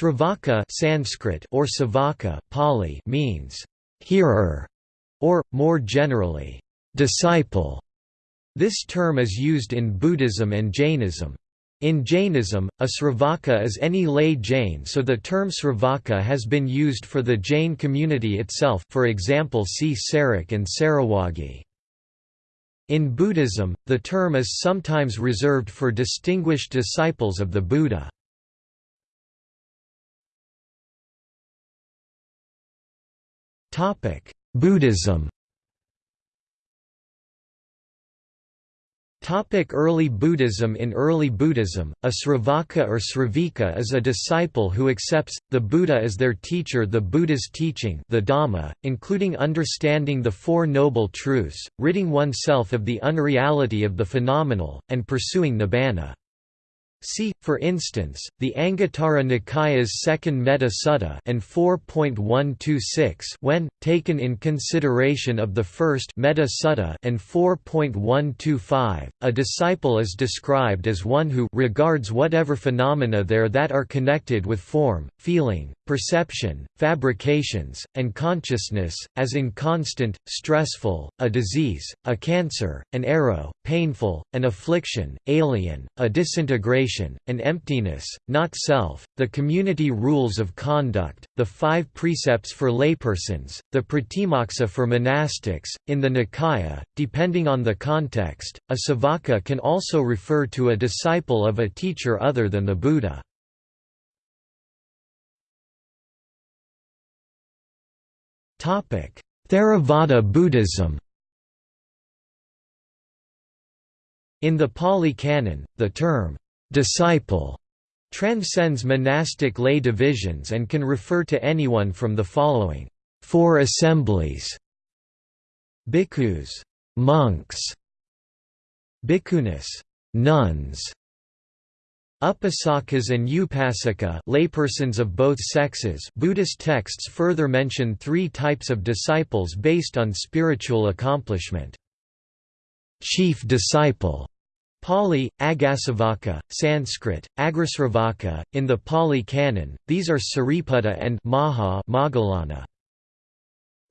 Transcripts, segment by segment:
Sravaka Sanskrit or Savaka Pali means hearer or more generally disciple. This term is used in Buddhism and Jainism. In Jainism, a Sravaka is any lay Jain so the term Sravaka has been used for the Jain community itself for example see Sarak and Sarawagi. In Buddhism, the term is sometimes reserved for distinguished disciples of the Buddha. Buddhism. Topic early Buddhism. In early Buddhism, a Sravaka or Sravika is a disciple who accepts, the Buddha as their teacher the Buddha's teaching the Dhamma, including understanding the Four Noble Truths, ridding oneself of the unreality of the phenomenal, and pursuing nibbana. See, for instance, the Anguttara Nikaya's second Metta Sutta and 4.126 when, taken in consideration of the first Metta Sutta and 4.125, a disciple is described as one who regards whatever phenomena there that are connected with form, feeling, perception, fabrications, and consciousness, as inconstant, stressful, a disease, a cancer, an arrow, painful, an affliction, alien, a disintegration, an emptiness, not self, the community rules of conduct, the five precepts for laypersons, the pratimoksa for monastics. In the Nikaya, depending on the context, a savaka can also refer to a disciple of a teacher other than the Buddha. Theravada Buddhism In the Pali Canon, the term, "'disciple' transcends monastic lay divisions and can refer to anyone from the following four assemblies bhikkhus monks bhikkhunis nuns Upasakas and upasika laypersons of both sexes Buddhist texts further mention three types of disciples based on spiritual accomplishment. Chief disciple Pali, Aggasavaka, Sanskrit, Agrasravaka, in the Pali Canon, these are Sariputta and Maha Moggallana.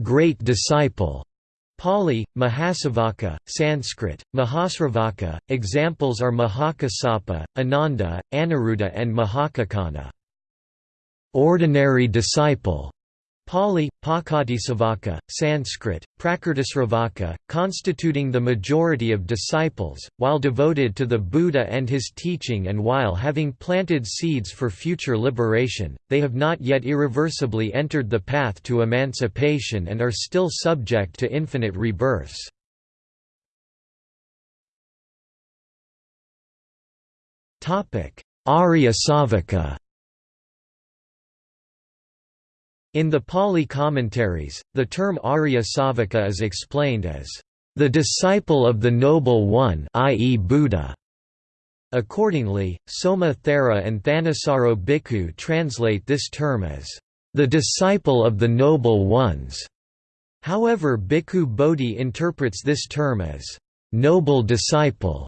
Great disciple Pali, Mahasavaka, Sanskrit, Mahasravaka, examples are Mahakassapa, Ananda, Aniruddha and Mahakaccana. Ordinary disciple Pali, Pakatisavaka, Sanskrit, Prakritisravaka, constituting the majority of disciples, while devoted to the Buddha and his teaching and while having planted seeds for future liberation, they have not yet irreversibly entered the path to emancipation and are still subject to infinite rebirths. Arya Savaka in the Pali commentaries, the term Arya Savaka is explained as the disciple of the Noble One i.e. Buddha. Accordingly, Soma Thera and Thanissaro Bhikkhu translate this term as the disciple of the Noble Ones. However Bhikkhu Bodhi interprets this term as noble disciple,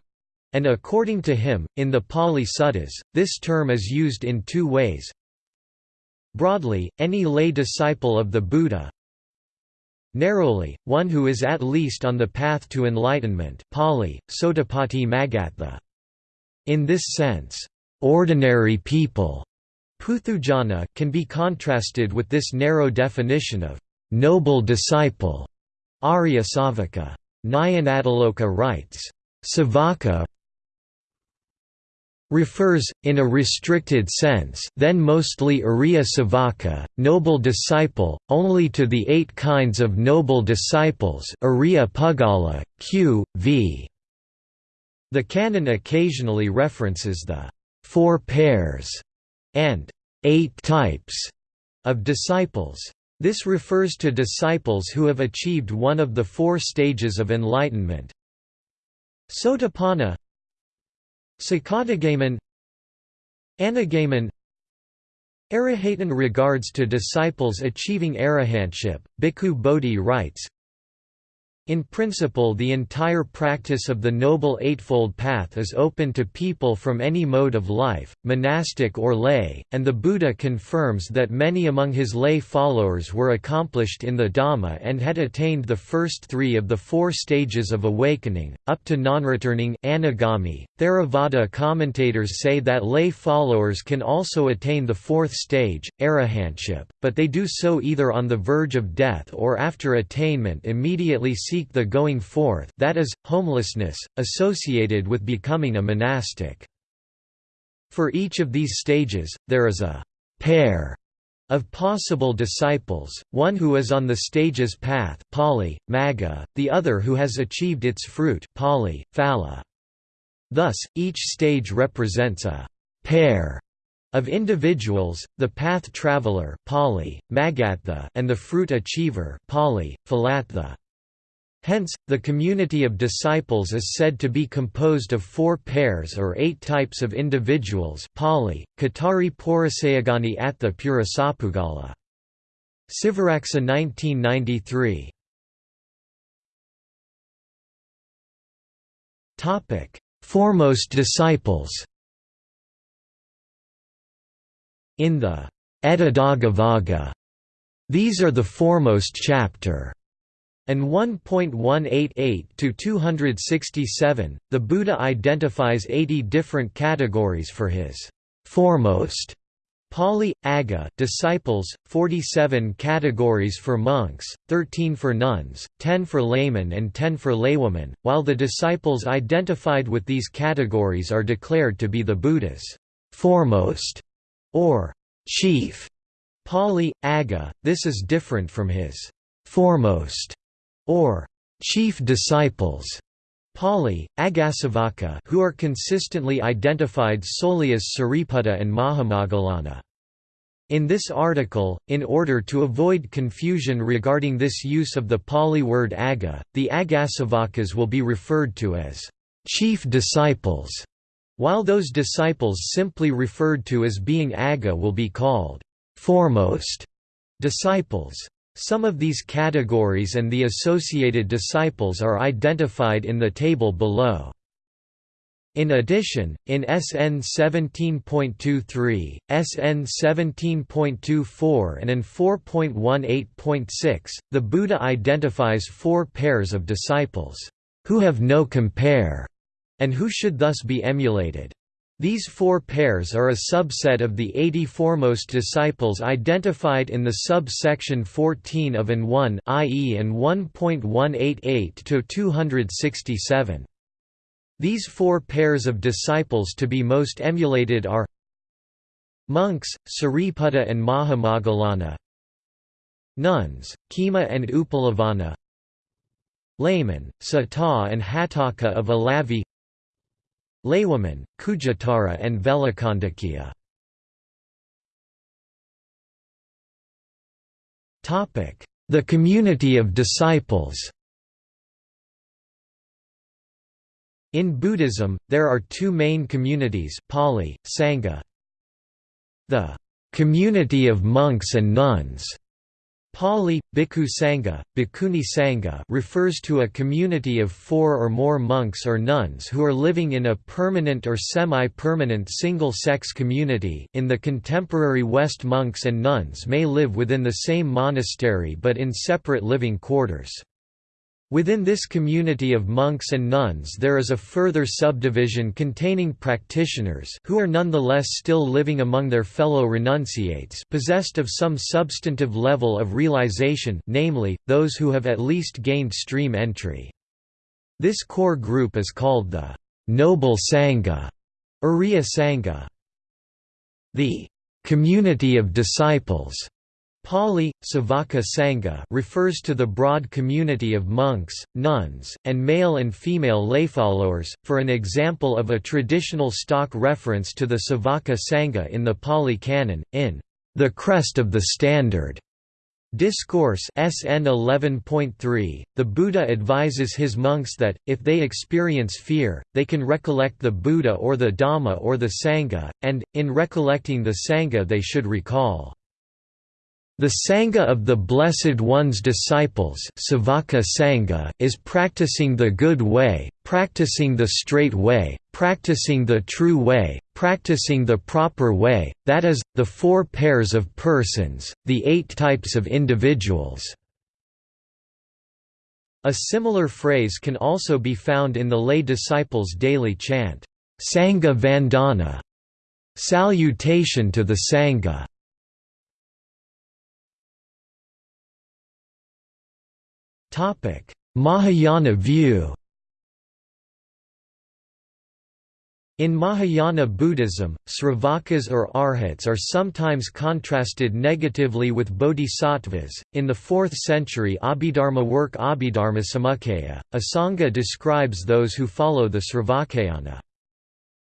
and according to him, in the Pali Suttas, this term is used in two ways. Broadly, any lay disciple of the Buddha Narrowly, one who is at least on the path to enlightenment Pali, Sotapatti Magattha. In this sense, ordinary people Puthujjana can be contrasted with this narrow definition of noble disciple Arya Savaka. Nyanatiloka writes, Savaka refers, in a restricted sense then mostly Arya Savaka, noble disciple, only to the eight kinds of noble disciples Arya Pugala, q. v. The canon occasionally references the four pairs and eight types of disciples. This refers to disciples who have achieved one of the four stages of enlightenment. Sotapanna Sakadagaman Anagaman. Arahatan regards to disciples achieving arahantship, Bhikkhu Bodhi writes, In principle the entire practice of the Noble Eightfold Path is open to people from any mode of life, monastic or lay, and the Buddha confirms that many among his lay followers were accomplished in the Dhamma and had attained the first three of the four stages of awakening, up to non-returning anagami. Theravada commentators say that lay followers can also attain the fourth stage, arahantship, but they do so either on the verge of death or after attainment immediately seek the going forth that is, homelessness, associated with becoming a monastic. For each of these stages, there is a pair of possible disciples, one who is on the stage's path Pali, Magga, the other who has achieved its fruit Pali, Phala. Thus, each stage represents a pair of individuals, the path traveler Pali, Maggattha, and the fruit achiever Pali, Phalattha. Hence, the community of disciples is said to be composed of four pairs or eight types of individuals Pali, Katari Porasayagani Atha Purasapugala. Sivaraksa 1993 Foremost disciples. In the Etadaggavagga, these are the foremost chapter and 1.188 to 267, the Buddha identifies 80 different categories for his foremost. Pali, Agga disciples, 47 categories for monks, 13 for nuns, 10 for laymen and 10 for laywomen, while the disciples identified with these categories are declared to be the Buddha's foremost or chief. Pali, Agga, this is different from his foremost or chief disciples Pali, Aggasavaka who are consistently identified solely as Sariputta and Mahamoggallana. In this article, in order to avoid confusion regarding this use of the Pali word agga, the Aggasavakas will be referred to as chief disciples, while those disciples simply referred to as being agga will be called foremost disciples. Some of these categories and the associated disciples are identified in the table below. In addition, in SN 17.23, SN 17.24 and in 4.18.6, the Buddha identifies four pairs of disciples, who have no compare, and who should thus be emulated. These four pairs are a subset of the 80 foremost disciples identified in the subsection 14 of AN 1 i.e. AN 1.188-267. These four pairs of disciples to be most emulated are Monks, Sariputta and Mahamoggallana Nuns, Khema and Uppalavanna Laymen, Sata and Hatthaka of Alavi Laywoman, Khujjuttara and Velakandakya. The community of disciples In Buddhism, there are two main communities Pali, Sangha. The community of monks and nuns Pali, Bhikkhu Sangha, Bhikkhuni Sangha refers to a community of four or more monks or nuns who are living in a permanent or semi-permanent single-sex community in the contemporary West monks and nuns may live within the same monastery but in separate living quarters. Within this community of monks and nuns there is a further subdivision containing practitioners who are nonetheless still living among their fellow renunciates possessed of some substantive level of realization namely, those who have at least gained stream entry. This core group is called the «noble Sangha» Arya Sangha. The «community of disciples» Pali, Savaka Sangha refers to the broad community of monks, nuns, and male and female layfollowers, for an example of a traditional stock reference to the Savaka Sangha in the Pali Canon, in The Crest of the Standard. Discourse SN 11.3, the Buddha advises his monks that, if they experience fear, they can recollect the Buddha or the Dhamma or the Sangha, and, in recollecting the Sangha they should recall The Sangha of the Blessed One's disciples Sangha is practicing the good way, practicing the straight way, practicing the true way, practicing the proper way, that is, the four pairs of persons, the eight types of individuals. A similar phrase can also be found in the lay disciples' daily chant, Sangha Vandana, salutation to the Sangha. Mahayana view. In Mahayana Buddhism, Sravakas or arhats are sometimes contrasted negatively with bodhisattvas. In the 4th century Abhidharma work Abhidharma Samuccaya, Asanga describes those who follow the Sravakayana.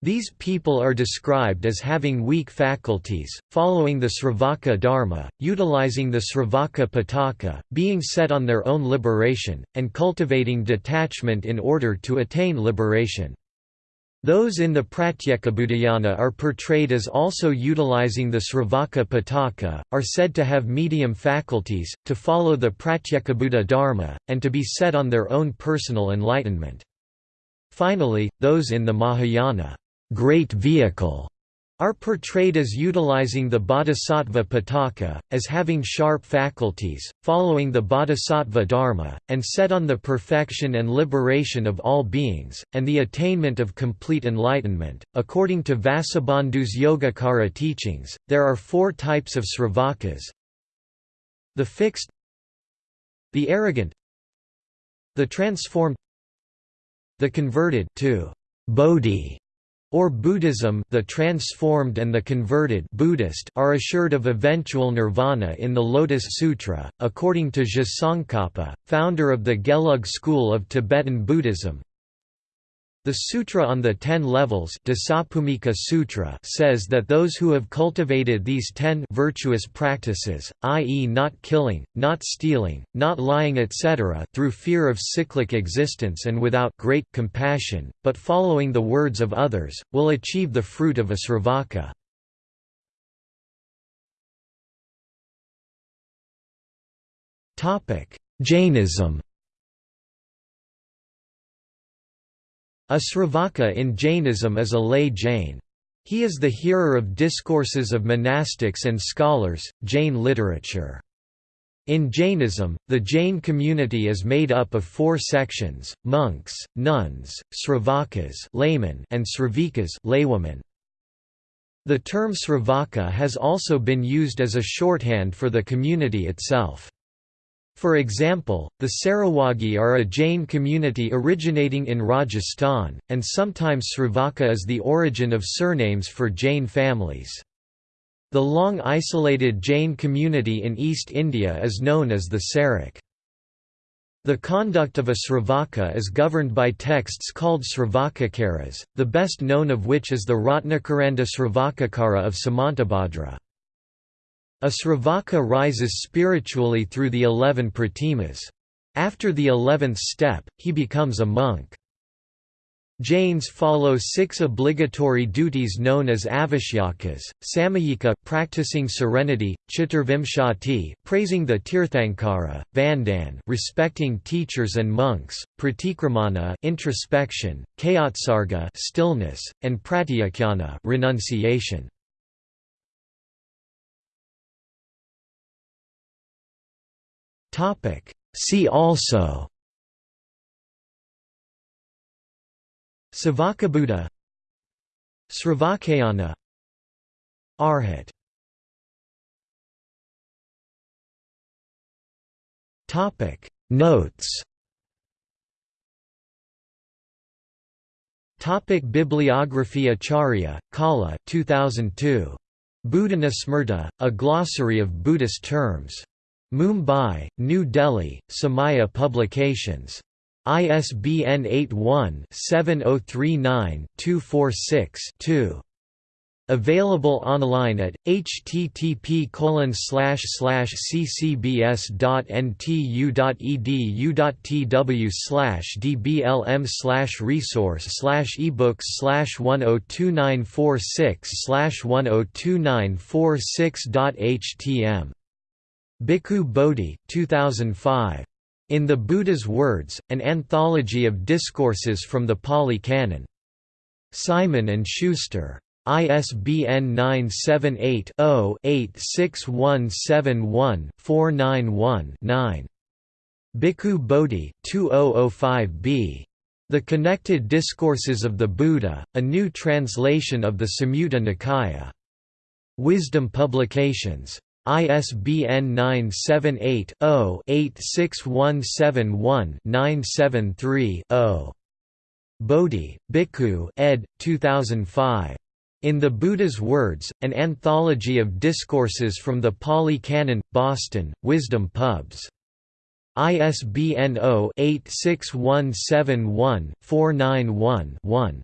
These people are described as having weak faculties, following the Sravaka Dharma, utilizing the Sravaka Pitaka, being set on their own liberation, and cultivating detachment in order to attain liberation. Those in the Pratyekabuddhayana are portrayed as also utilizing the Sravaka Pitaka, are said to have medium faculties, to follow the Pratyekabuddha Dharma, and to be set on their own personal enlightenment. Finally, those in the Mahayana great vehicle are portrayed as utilizing the bodhisattva pitaka, as having sharp faculties, following the bodhisattva dharma, and set on the perfection and liberation of all beings, and the attainment of complete enlightenment. According to Vasubandhu's Yogacara teachings, there are four types of sravakas the fixed, the arrogant, the transformed, the converted to bodhi or Buddhism the transformed and the converted Buddhist are assured of eventual nirvana in the Lotus Sutra, according to Je Tsongkhapa, founder of the Gelug school of Tibetan Buddhism. The Sutra on the Ten Levels Sutra says that those who have cultivated these ten virtuous practices, i.e. not killing, not stealing, not lying etc. through fear of cyclic existence and without great compassion, but following the words of others, will achieve the fruit of a sravaka. Jainism A Sravaka in Jainism is a lay Jain. He is the hearer of discourses of monastics and scholars, Jain literature. In Jainism, the Jain community is made up of four sections, monks, nuns, sravakas laymen and sravikas laywomen. The term sravaka has also been used as a shorthand for the community itself. For example, the Sarawagi are a Jain community originating in Rajasthan, and sometimes Sravaka is the origin of surnames for Jain families. The long isolated Jain community in East India is known as the Sarak. The conduct of a Sravaka is governed by texts called Sravakacaras, the best known of which is the Ratnakaranda Sravakacara of Samantabhadra. A Sravaka rises spiritually through the eleven pratimas. After the eleventh step, he becomes a monk. Jains follow six obligatory duties known as avashyakas, samayika practicing serenity, chaturvimshati praising the tirthankara, vandan respecting teachers and monks, pratikramana introspection, kayotsarga stillness, and pratyakhyana renunciation. Topic See also Savakabuddha Sravakayana Arhat Topic Notes Topic Bibliography Acharya, Kala 2002. Buddhana Smrta, a glossary of Buddhist terms. Mumbai, New Delhi, Somaiya Publications. ISBN 81-7039-246-2. Available online at http ccbs.ntu.edu.tw dblm resource ebooks 102946 102946.htm Bhikkhu Bodhi 2005. In the Buddha's Words, an anthology of discourses from the Pali Canon. Simon & Schuster. ISBN 978-0-86171-491-9. Bhikkhu Bodhi 2005b. The Connected Discourses of the Buddha, a new translation of the Samyutta Nikaya. Wisdom Publications. ISBN 978-0-86171-973-0. Bodhi, Bhikkhu ed. 2005. In the Buddha's Words, an anthology of discourses from the Pali Canon, Boston, Wisdom Pubs. ISBN 0-86171-491-1.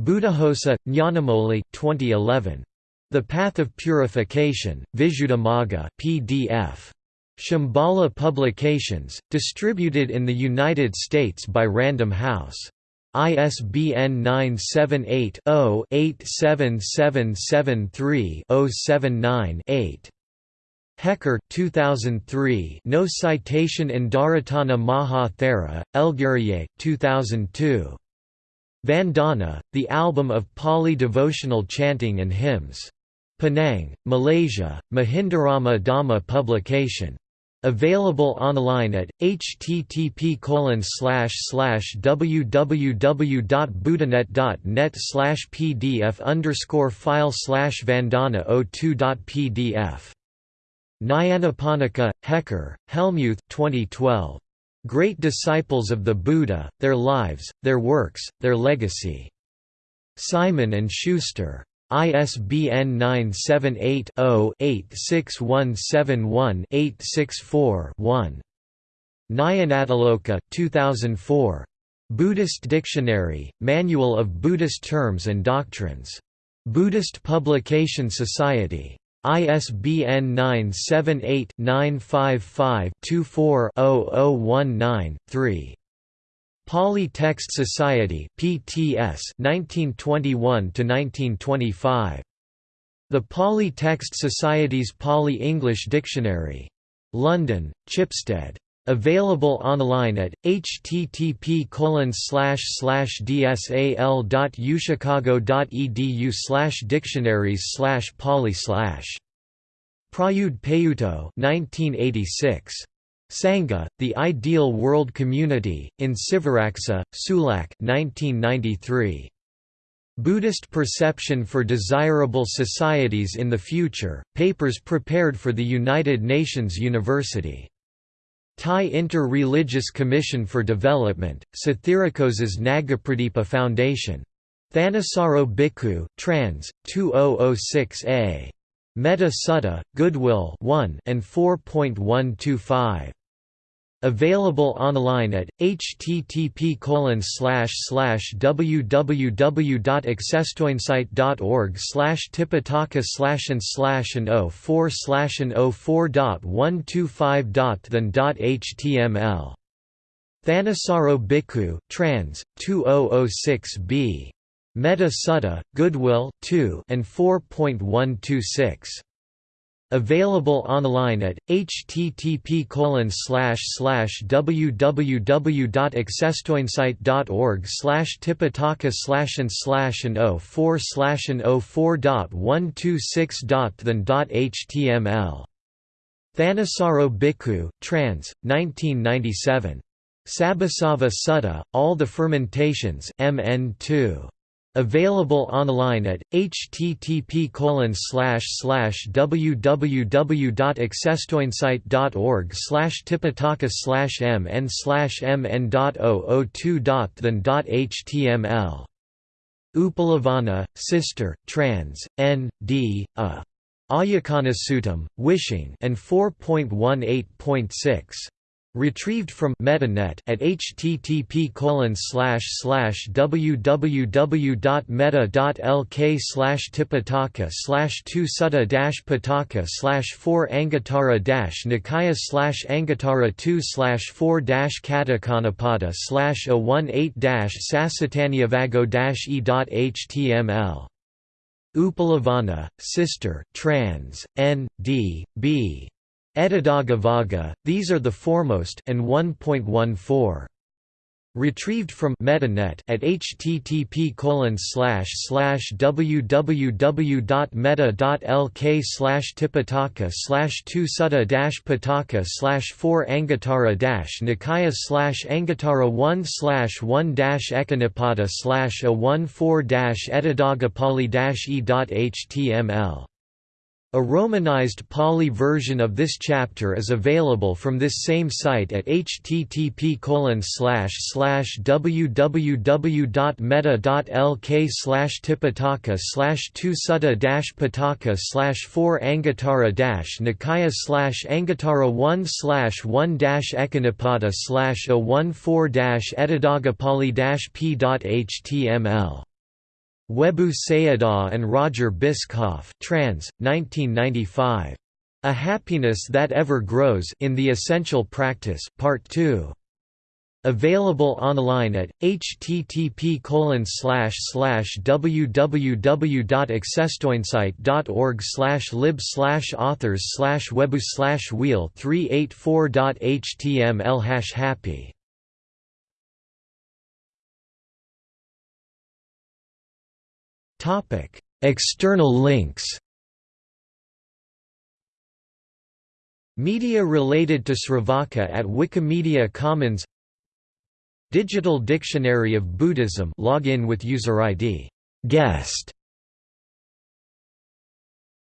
Buddhaghosa, Nyanamoli 2011. The Path of Purification, Visuddhimagga PDF. Shambhala Publications, distributed in the United States by Random House. ISBN 978-0-87773-079-8. Hecker 2003 No citation in Dharatana Maha Thera, Elgiriye 2002. Vandana, the album of Pali devotional chanting and hymns. Penang, Malaysia, Mahindarama Dhamma publication. Available online at http www.buddhanet.net pdf file vandana 02.pdf. Nyanaponika, Hecker, Helmuth 2012. Great Disciples of the Buddha, Their Lives, Their Works, Their Legacy. Simon & Schuster. ISBN 978-0-86171-864-1. Nyanatiloka 2004. Buddhist Dictionary, Manual of Buddhist Terms and Doctrines. Buddhist Publication Society. ISBN 978-955-24-0019-3. Pali Text Society PTS 1921 to 1925. The Pali Text Society's Pali-English Dictionary. London, Chipstead. Available online at http dsal.uchicago.edu dictionaries pali Prayudh Payutto 1986. Sangha, The Ideal World Community, in Sivaraksa, Sulak 1993. Buddhist Perception for Desirable Societies in the Future, papers prepared for the United Nations University. Thai Inter-Religious Commission for Development, Sathiracosa's Nagapradipa Foundation. Thanissaro Bhikkhu, trans. 2006a. Metta Sutta, Goodwill 1 and 4.125. Available online at http www.accesstoinsight.org tipitaka and oh and 04 and 04.125.than.html. Thanissaro Bhikkhu, trans. 2006b. Metta Sutta, Goodwill 2 and 4.126. Available online at http www.accesstoinsight.org tipitaka and oh and 04 and 04.126.than.html. Thanissaro Bhikkhu, trans. 1997. Sabbasava Sutta, All the Fermentations MN 2. Available online at http www.accesstoinsight.org tipitaka mn mn.002.than.html. Upalavanna, Sister, trans. N. D. A. Ayacana Wishing and 4.18.6. Retrieved from MettaNet at http www.metta.lk tipitaka two sutta pitaka four anguttara nikaya anguttara two four katakanapada a one eight sasatanyavago e.html. Upalavanna, Sister, trans. N. D. B. Etadaggavagga, these are the foremost and 1.14. Retrieved from MettaNet at http www.metta.lk slash tipitaka slash 2 sutta pitaka slash 4 anguttara nikaya slash anguttara 1 slash 1 ekanipata slash a 1 4 etadagapali e.html a romanized Pali version of this chapter is available from this same site at http www.metta.lk tipitaka slash 2 sutta pitaka slash 4 anguttara nikaya slash anguttara 1 slash 1 ekanipata slash a 1 4 etadagapali p.html Webu Sayadaw and Roger Bischoff trans, 1995. A Happiness That Ever Grows in the Essential Practice, Part 2. Available online at http www.accesstoinsight.org lib authors webu wheel 384.html happy External links Media related to Sravaka at Wikimedia Commons Digital Dictionary of Buddhism login with user ID guest